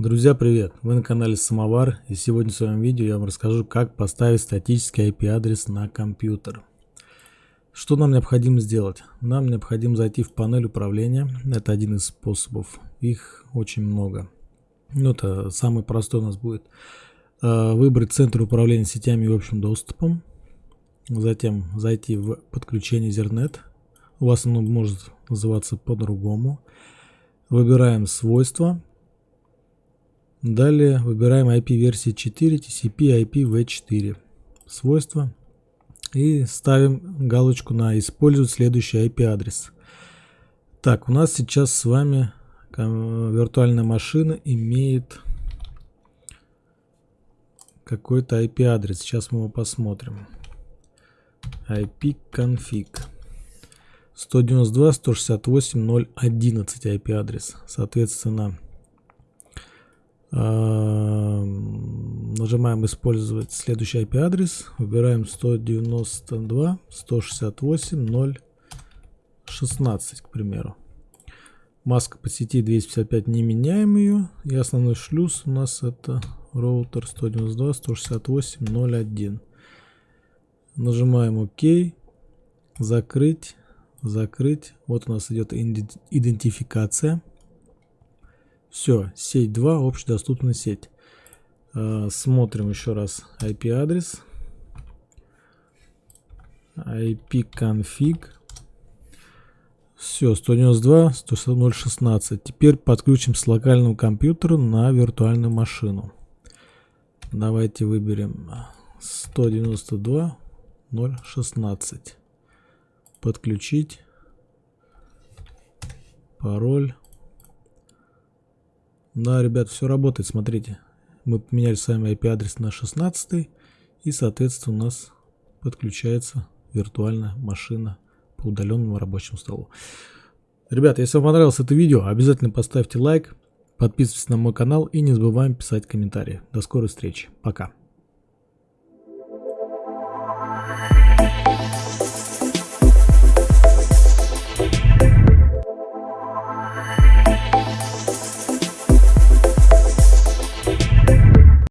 Друзья, привет! Вы на канале Самовар и сегодня в своем видео я вам расскажу, как поставить статический IP-адрес на компьютер. Что нам необходимо сделать? Нам необходимо зайти в панель управления. Это один из способов. Их очень много. Ну, это самый простой у нас будет. Э, выбрать центр управления сетями и общим доступом. Затем зайти в подключение Ethernet. У вас оно может называться по-другому. Выбираем свойства Далее выбираем IP-версии 4, TCP, IPv4 свойства и ставим галочку на использовать следующий IP-адрес. Так, у нас сейчас с вами виртуальная машина имеет какой-то IP-адрес. Сейчас мы его посмотрим. IP-config 192.168.0.11 IP-адрес. Соответственно, Нажимаем использовать следующий IP-адрес. Выбираем 192.168.0.16, к примеру. Маска по сети 255 не меняем ее. И основной шлюз у нас это роутер 192.168.0.1. Нажимаем ОК. Закрыть. Закрыть. Вот у нас идет идентификация. Все, сеть 2, общедоступная сеть. Э, смотрим еще раз IP-адрес. IP-config. Все, 192, 16016. Теперь подключим с локального компьютера на виртуальную машину. Давайте выберем 192, 016. Подключить. Пароль. Да, ребят, все работает, смотрите. Мы поменяли с вами IP-адрес на 16 и, соответственно, у нас подключается виртуальная машина по удаленному рабочему столу. Ребят, если вам понравилось это видео, обязательно поставьте лайк, подписывайтесь на мой канал и не забываем писать комментарии. До скорой встречи. Пока.